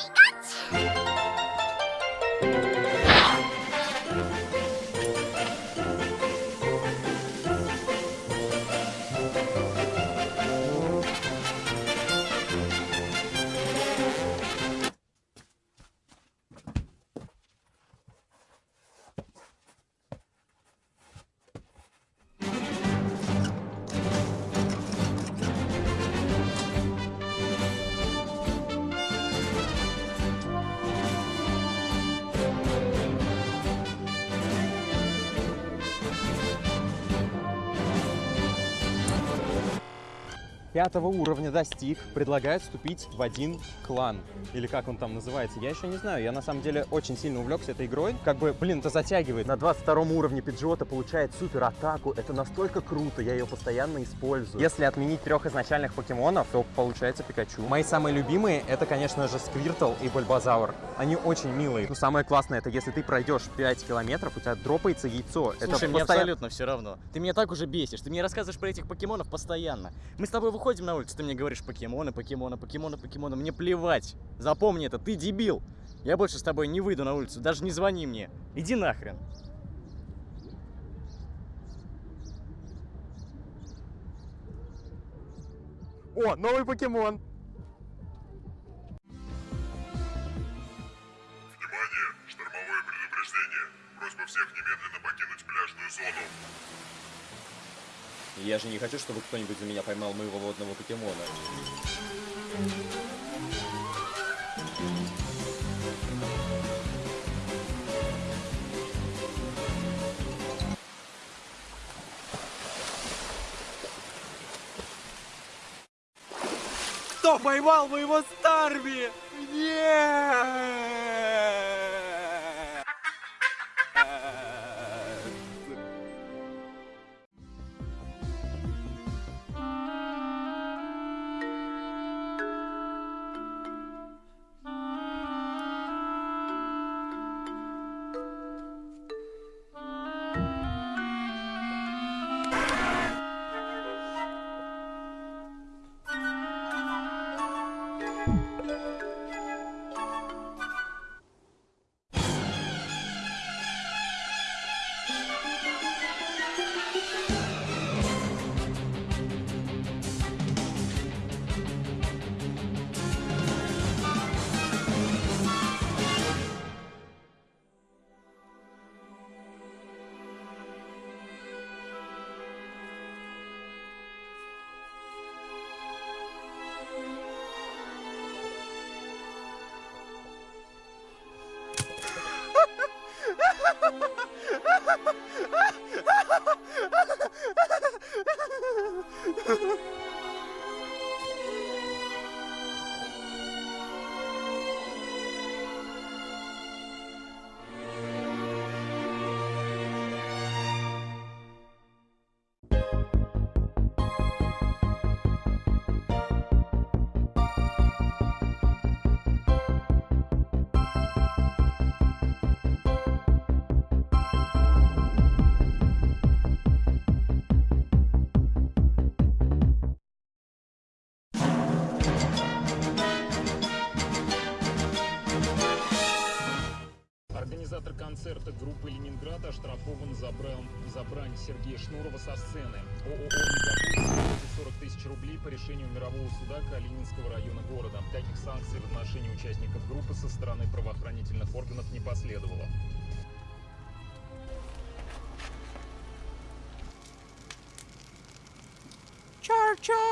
Pikachu! Пятого уровня достиг, предлагает вступить в один клан. Или как он там называется, я еще не знаю. Я на самом деле очень сильно увлекся этой игрой. Как бы, блин, это затягивает. На 22 уровне Пиджота получает супер атаку. Это настолько круто, я ее постоянно использую. Если отменить трех изначальных покемонов, то получается Пикачу. Мои самые любимые, это, конечно же, Сквиртл и Бульбазаур. Они очень милые. Но самое классное, это если ты пройдешь 5 километров, у тебя дропается яйцо. Слушай, это мне постоя- абсолютно все равно. Ты меня так уже бесишь. Ты мне рассказываешь про этих покемонов постоянно. Мы с тобой выходим на улицу, ты мне говоришь покемоны, покемоны, покемоны, покемоны. Мне плевать. Запомни это, ты дебил. Я больше с тобой не выйду на улицу, даже не звони мне. Иди нахрен. О, новый покемон! Внимание! Штормовое предупреждение! Просьба всех немедленно покинуть пляжную зону. Я же не хочу, чтобы кто-нибудь за меня поймал моего водного покемона. Кто поймал моего Старби? Нет! Ha ha ha! Организатор концерта группы «Ленинград» оштрафован за, брань, за брань Сергея Шнурова со сцены. ООО «Мегаполис» 40 тысяч рублей по решению мирового суда Калининского района города. Таких санкций в отношении участников группы со стороны правоохранительных органов не последовало. Чар-чар!